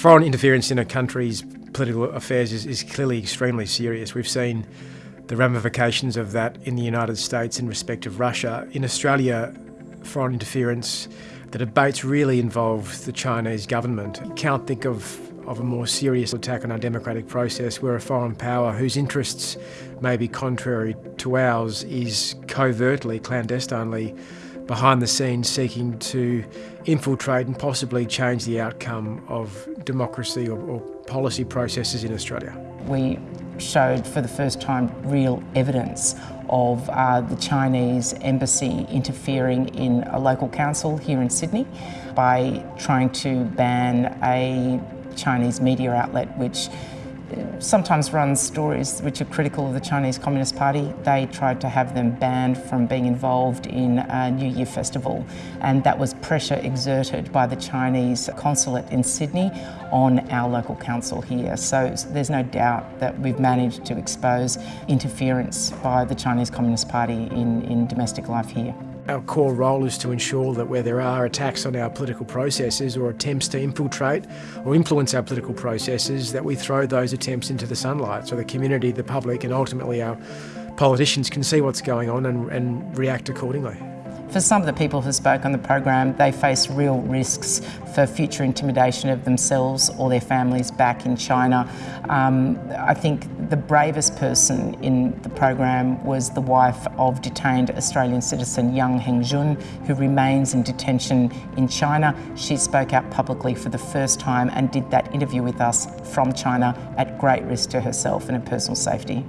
Foreign interference in a country's political affairs is, is clearly extremely serious. We've seen the ramifications of that in the United States in respect of Russia. In Australia, foreign interference, the debates really involve the Chinese government. You can't think of, of a more serious attack on our democratic process where a foreign power whose interests may be contrary to ours is covertly, clandestinely behind the scenes seeking to infiltrate and possibly change the outcome of democracy or, or policy processes in Australia. We showed for the first time real evidence of uh, the Chinese embassy interfering in a local council here in Sydney by trying to ban a Chinese media outlet which uh, sometimes runs stories which are critical of the Chinese Communist Party. They tried to have them banned from being involved in a New Year festival and that was pressure exerted by the Chinese consulate in Sydney on our local council here. So there's no doubt that we've managed to expose interference by the Chinese Communist Party in, in domestic life here. Our core role is to ensure that where there are attacks on our political processes or attempts to infiltrate or influence our political processes, that we throw those attempts into the sunlight so the community, the public and ultimately our politicians can see what's going on and, and react accordingly. For some of the people who spoke on the program, they face real risks for future intimidation of themselves or their families back in China. Um, I think the bravest person in the program was the wife of detained Australian citizen Yang Hengjun, who remains in detention in China. She spoke out publicly for the first time and did that interview with us from China at great risk to herself and her personal safety.